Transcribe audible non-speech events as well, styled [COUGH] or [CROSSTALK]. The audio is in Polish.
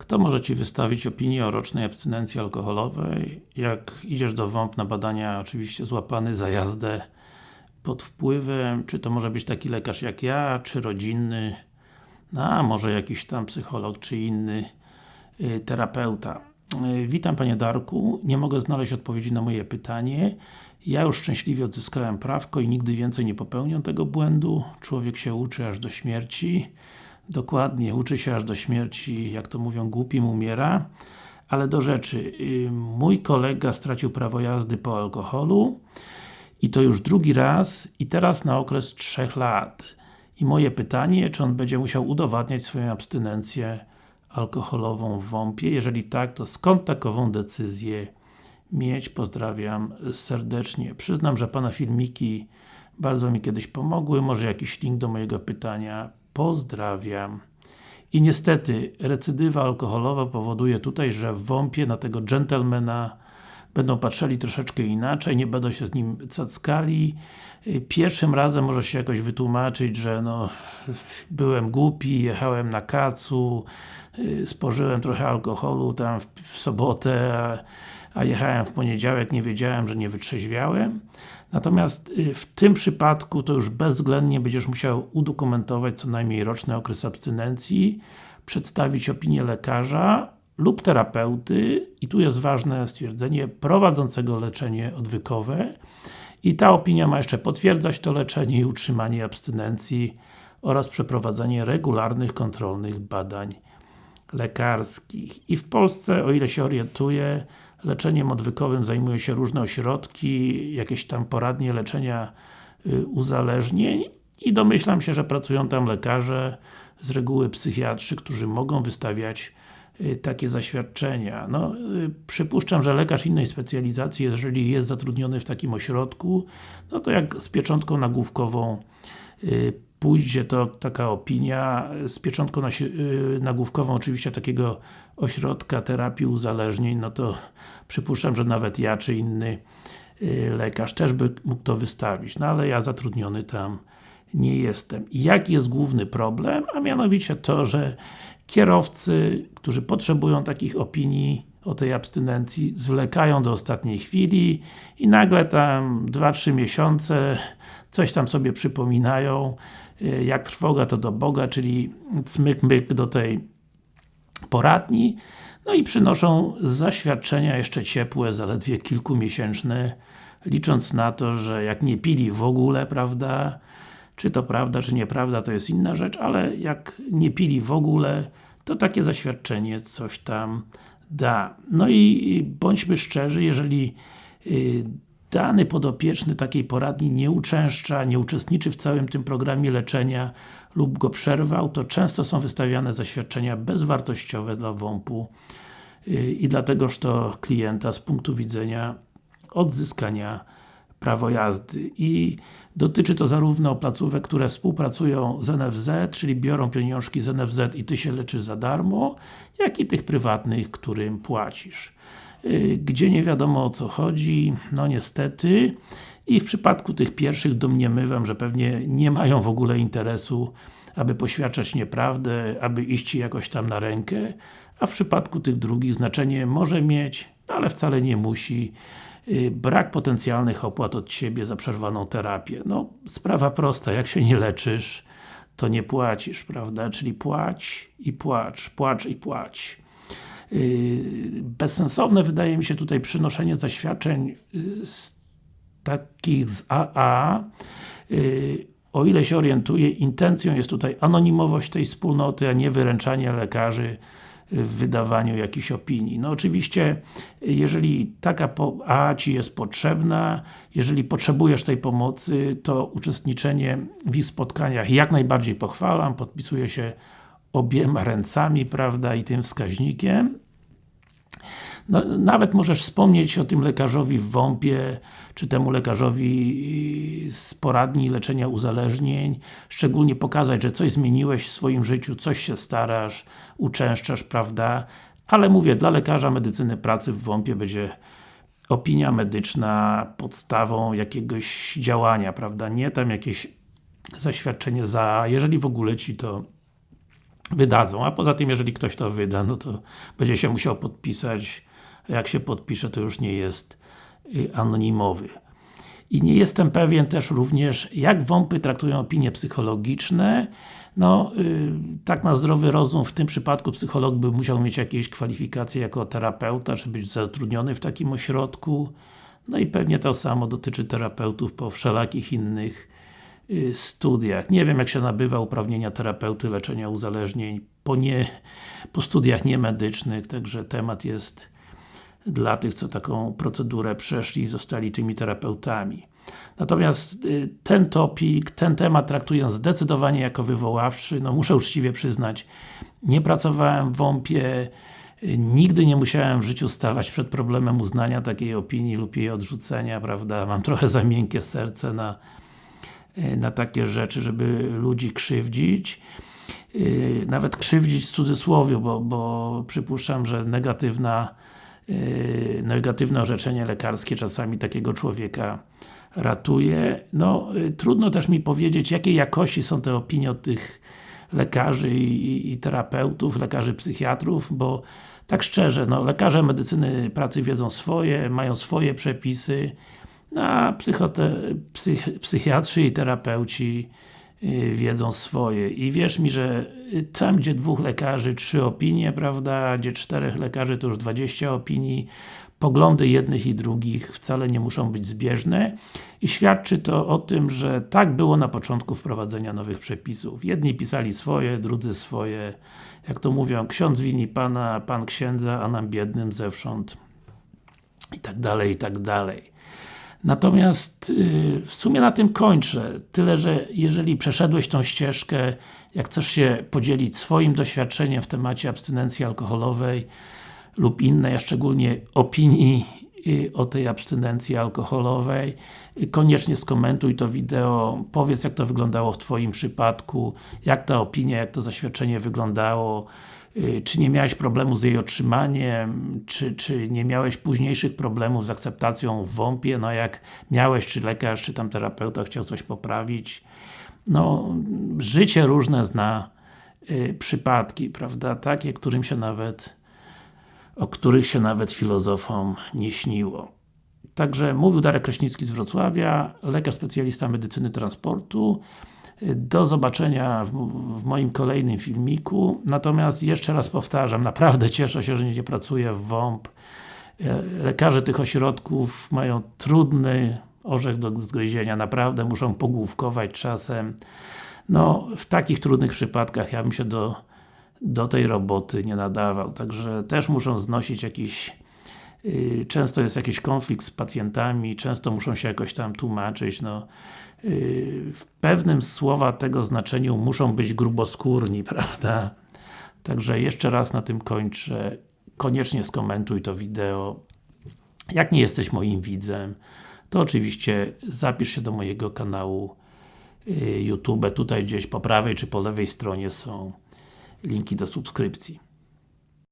Kto może Ci wystawić opinię o rocznej abstynencji alkoholowej? Jak idziesz do WOMP na badania, oczywiście złapany za jazdę pod wpływem, czy to może być taki lekarz jak ja, czy rodzinny, no, a może jakiś tam psycholog, czy inny y, terapeuta. Y, witam Panie Darku, nie mogę znaleźć odpowiedzi na moje pytanie. Ja już szczęśliwie odzyskałem prawko i nigdy więcej nie popełnię tego błędu. Człowiek się uczy aż do śmierci. Dokładnie, uczy się aż do śmierci, jak to mówią, głupim umiera. Ale do rzeczy, mój kolega stracił prawo jazdy po alkoholu i to już drugi raz i teraz na okres 3 lat. I moje pytanie, czy on będzie musiał udowadniać swoją abstynencję alkoholową w WOMP-ie? Jeżeli tak, to skąd takową decyzję mieć? Pozdrawiam serdecznie. Przyznam, że Pana filmiki bardzo mi kiedyś pomogły, może jakiś link do mojego pytania Pozdrawiam. I niestety, recydywa alkoholowa powoduje tutaj, że w WOMP-ie na tego gentlemana będą patrzyli troszeczkę inaczej, nie będą się z nim cackali. Pierwszym razem może się jakoś wytłumaczyć, że no byłem głupi, jechałem na kacu, spożyłem trochę alkoholu tam w, w sobotę, a, a jechałem w poniedziałek, nie wiedziałem, że nie wytrzeźwiałem. Natomiast y, w tym przypadku to już bezwzględnie będziesz musiał udokumentować co najmniej roczny okres abstynencji, przedstawić opinię lekarza lub terapeuty i tu jest ważne stwierdzenie prowadzącego leczenie odwykowe i ta opinia ma jeszcze potwierdzać to leczenie i utrzymanie abstynencji oraz przeprowadzanie regularnych, kontrolnych badań lekarskich. I w Polsce, o ile się orientuję, leczeniem odwykowym zajmują się różne ośrodki, jakieś tam poradnie leczenia y, uzależnień i domyślam się, że pracują tam lekarze, z reguły psychiatrzy, którzy mogą wystawiać y, takie zaświadczenia. No, y, przypuszczam, że lekarz innej specjalizacji, jeżeli jest zatrudniony w takim ośrodku, no to jak z pieczątką nagłówkową pójdzie to taka opinia z pieczątką y, nagłówkową oczywiście takiego ośrodka terapii uzależnień, no to przypuszczam, że nawet ja czy inny y, lekarz też by mógł to wystawić, no ale ja zatrudniony tam nie jestem. I jaki jest główny problem? A mianowicie to, że kierowcy, którzy potrzebują takich opinii o tej abstynencji, zwlekają do ostatniej chwili i nagle tam 2-3 miesiące coś tam sobie przypominają Y, jak trwoga to do Boga, czyli cmyk-myk do tej poradni, no i przynoszą zaświadczenia jeszcze ciepłe, zaledwie kilkumiesięczne, licząc na to, że jak nie pili w ogóle, prawda, czy to prawda, czy nieprawda, to jest inna rzecz, ale jak nie pili w ogóle, to takie zaświadczenie coś tam da. No i bądźmy szczerzy, jeżeli y, dany podopieczny takiej poradni nie uczęszcza, nie uczestniczy w całym tym programie leczenia lub go przerwał, to często są wystawiane zaświadczenia bezwartościowe dla WOMP-u y, i dlategoż to klienta z punktu widzenia odzyskania prawo jazdy. I dotyczy to zarówno placówek, które współpracują z NFZ, czyli biorą pieniążki z NFZ i Ty się leczysz za darmo, jak i tych prywatnych, którym płacisz. Y, gdzie nie wiadomo o co chodzi, no niestety. I w przypadku tych pierwszych domniemywam, że pewnie nie mają w ogóle interesu, aby poświadczać nieprawdę, aby iść Ci jakoś tam na rękę, a w przypadku tych drugich znaczenie może mieć, ale wcale nie musi brak potencjalnych opłat od Ciebie za przerwaną terapię. No, sprawa prosta, jak się nie leczysz, to nie płacisz, prawda? Czyli płać i płacz, płacz i płać. Yy, bezsensowne wydaje mi się tutaj przynoszenie zaświadczeń yy, z takich z AA o ile się orientuję, intencją jest tutaj anonimowość tej wspólnoty, a nie wyręczanie lekarzy w wydawaniu jakichś opinii. No oczywiście, jeżeli taka A Ci jest potrzebna, jeżeli potrzebujesz tej pomocy, to uczestniczenie w ich spotkaniach jak najbardziej pochwalam, podpisuję się obiema ręcami, prawda, i tym wskaźnikiem. No, nawet możesz wspomnieć o tym lekarzowi w WOMP-ie, czy temu lekarzowi z poradni leczenia uzależnień, szczególnie pokazać, że coś zmieniłeś w swoim życiu, coś się starasz, uczęszczasz, prawda? Ale mówię, dla lekarza medycyny pracy w WOMP-ie będzie opinia medyczna podstawą jakiegoś działania, prawda? Nie tam jakieś zaświadczenie za, jeżeli w ogóle Ci to wydadzą, a poza tym jeżeli ktoś to wyda, no to będzie się musiał podpisać, jak się podpisze to już nie jest y, anonimowy. I nie jestem pewien też również, jak WOMPy traktują opinie psychologiczne. No, yy, tak na zdrowy rozum, w tym przypadku psycholog by musiał mieć jakieś kwalifikacje jako terapeuta, czy być zatrudniony w takim ośrodku. No i pewnie to samo dotyczy terapeutów po wszelakich innych yy, studiach. Nie wiem jak się nabywa uprawnienia terapeuty leczenia uzależnień po, nie, po studiach niemedycznych, także temat jest dla tych, co taką procedurę przeszli i zostali tymi terapeutami. Natomiast y, ten topik, ten temat traktuję zdecydowanie jako wywoławczy, no muszę uczciwie przyznać, nie pracowałem w WOMP-ie, y, nigdy nie musiałem w życiu stawać przed problemem uznania takiej opinii lub jej odrzucenia, prawda, mam trochę za miękkie serce na, y, na takie rzeczy, żeby ludzi krzywdzić. Nawet krzywdzić w cudzysłowie, bo, bo przypuszczam, że negatywna negatywne orzeczenie lekarskie czasami takiego człowieka ratuje. No, yy, trudno też mi powiedzieć, jakiej jakości są te opinie od tych lekarzy i, i terapeutów, lekarzy psychiatrów, bo tak szczerze, no, lekarze medycyny pracy wiedzą swoje, mają swoje przepisy, a psychote, psych, psychiatrzy i terapeuci Y, wiedzą swoje. I wierz mi, że tam gdzie dwóch lekarzy, trzy opinie, prawda, gdzie czterech lekarzy to już 20 opinii, poglądy jednych i drugich wcale nie muszą być zbieżne i świadczy to o tym, że tak było na początku wprowadzenia nowych przepisów. Jedni pisali swoje, drudzy swoje. Jak to mówią, ksiądz wini Pana, Pan księdza, a nam biednym zewsząd i tak dalej, i tak dalej. Natomiast yy, w sumie na tym kończę. Tyle, że jeżeli przeszedłeś tą ścieżkę, jak chcesz się podzielić swoim doświadczeniem w temacie abstynencji alkoholowej lub innej, a szczególnie opinii o tej abstynencji alkoholowej, koniecznie skomentuj to wideo, powiedz jak to wyglądało w Twoim przypadku, jak ta opinia, jak to zaświadczenie wyglądało, Y, czy nie miałeś problemu z jej otrzymaniem, czy, czy nie miałeś późniejszych problemów z akceptacją w WOMP-ie, no jak miałeś, czy lekarz, czy tam terapeuta chciał coś poprawić. No, życie różne zna y, przypadki, prawda, takie, którym się nawet o których się nawet filozofom nie śniło. Także mówił Darek Kraśnicki z Wrocławia, lekarz specjalista medycyny transportu. Do zobaczenia w, w, moim kolejnym filmiku. Natomiast jeszcze raz powtarzam, naprawdę cieszę się, że nie pracuję w WOMP. E, lekarze tych ośrodków mają trudny orzech do zgryzienia, naprawdę muszą pogłówkować czasem. No, w takich trudnych przypadkach ja bym się do, do tej roboty nie nadawał, także też muszą znosić jakiś Y, często jest jakiś konflikt z pacjentami, często muszą się jakoś tam tłumaczyć, no y, w pewnym słowa tego znaczeniu muszą być gruboskórni, [LAUGHS] prawda? Także jeszcze raz na tym kończę. Koniecznie skomentuj to wideo. Jak nie jesteś moim widzem, to oczywiście zapisz się do mojego kanału y, YouTube. Tutaj gdzieś po prawej czy po lewej stronie są linki do subskrypcji.